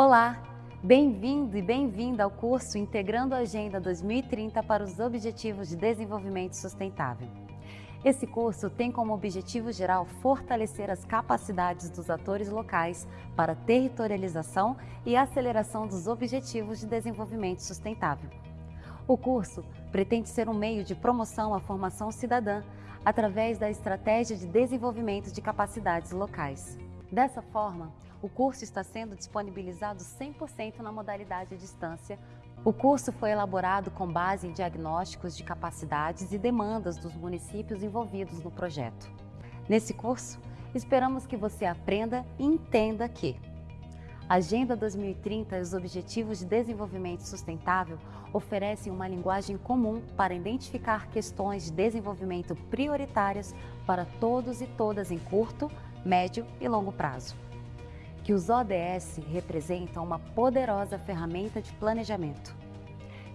Olá, bem-vindo e bem-vinda ao curso Integrando a Agenda 2030 para os Objetivos de Desenvolvimento Sustentável. Esse curso tem como objetivo geral fortalecer as capacidades dos atores locais para territorialização e aceleração dos Objetivos de Desenvolvimento Sustentável. O curso pretende ser um meio de promoção à formação cidadã através da Estratégia de Desenvolvimento de Capacidades Locais. Dessa forma, o curso está sendo disponibilizado 100% na modalidade à distância. O curso foi elaborado com base em diagnósticos de capacidades e demandas dos municípios envolvidos no projeto. Nesse curso, esperamos que você aprenda e entenda que Agenda 2030 e os Objetivos de Desenvolvimento Sustentável oferecem uma linguagem comum para identificar questões de desenvolvimento prioritárias para todos e todas em curto, médio e longo prazo que os ODS representam uma poderosa ferramenta de planejamento,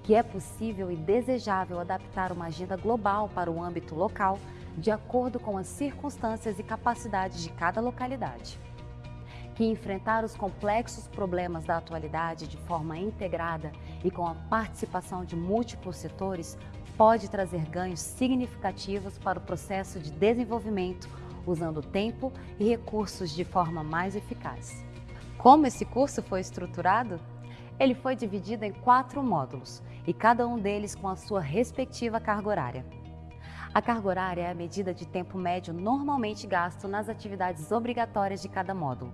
que é possível e desejável adaptar uma agenda global para o âmbito local de acordo com as circunstâncias e capacidades de cada localidade, que enfrentar os complexos problemas da atualidade de forma integrada e com a participação de múltiplos setores pode trazer ganhos significativos para o processo de desenvolvimento usando tempo e recursos de forma mais eficaz. Como esse curso foi estruturado? Ele foi dividido em quatro módulos e cada um deles com a sua respectiva carga horária. A carga horária é a medida de tempo médio normalmente gasto nas atividades obrigatórias de cada módulo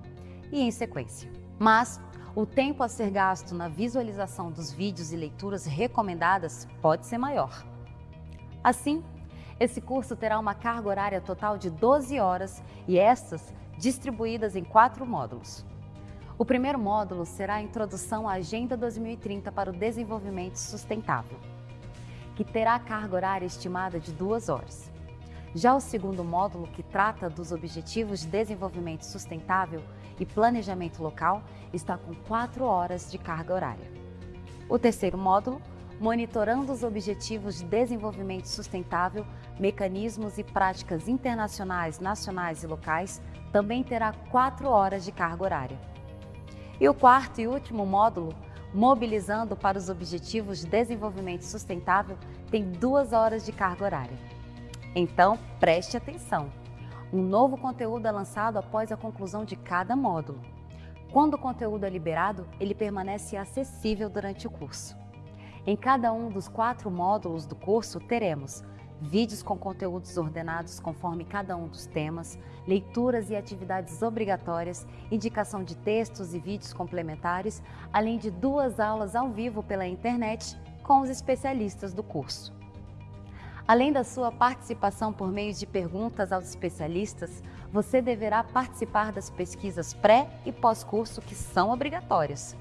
e em sequência. Mas o tempo a ser gasto na visualização dos vídeos e leituras recomendadas pode ser maior. Assim, esse curso terá uma carga horária total de 12 horas e estas distribuídas em quatro módulos. O primeiro módulo será a Introdução à Agenda 2030 para o Desenvolvimento Sustentável, que terá carga horária estimada de duas horas. Já o segundo módulo, que trata dos Objetivos de Desenvolvimento Sustentável e Planejamento Local, está com quatro horas de carga horária. O terceiro módulo monitorando os Objetivos de Desenvolvimento Sustentável, mecanismos e práticas internacionais, nacionais e locais, também terá quatro horas de carga horária. E o quarto e último módulo, Mobilizando para os Objetivos de Desenvolvimento Sustentável, tem duas horas de carga horária. Então, preste atenção! Um novo conteúdo é lançado após a conclusão de cada módulo. Quando o conteúdo é liberado, ele permanece acessível durante o curso. Em cada um dos quatro módulos do curso teremos vídeos com conteúdos ordenados conforme cada um dos temas, leituras e atividades obrigatórias, indicação de textos e vídeos complementares, além de duas aulas ao vivo pela internet com os especialistas do curso. Além da sua participação por meio de perguntas aos especialistas, você deverá participar das pesquisas pré e pós-curso que são obrigatórias.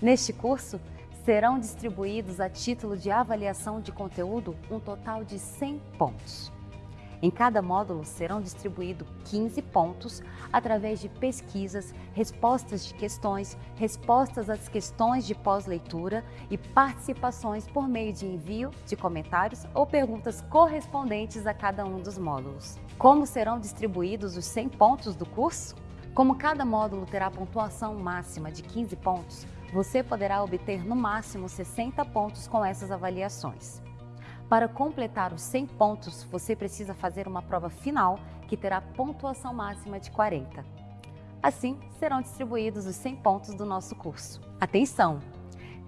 Neste curso, serão distribuídos a título de avaliação de conteúdo um total de 100 pontos. Em cada módulo serão distribuídos 15 pontos através de pesquisas, respostas de questões, respostas às questões de pós-leitura e participações por meio de envio de comentários ou perguntas correspondentes a cada um dos módulos. Como serão distribuídos os 100 pontos do curso? Como cada módulo terá pontuação máxima de 15 pontos, você poderá obter no máximo 60 pontos com essas avaliações. Para completar os 100 pontos, você precisa fazer uma prova final que terá pontuação máxima de 40. Assim, serão distribuídos os 100 pontos do nosso curso. Atenção!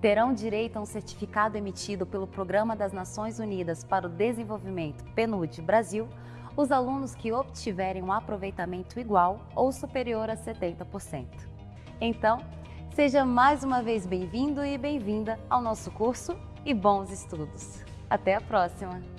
Terão direito a um certificado emitido pelo Programa das Nações Unidas para o Desenvolvimento PNUD Brasil os alunos que obtiverem um aproveitamento igual ou superior a 70%. Então, Seja mais uma vez bem-vindo e bem-vinda ao nosso curso e bons estudos. Até a próxima!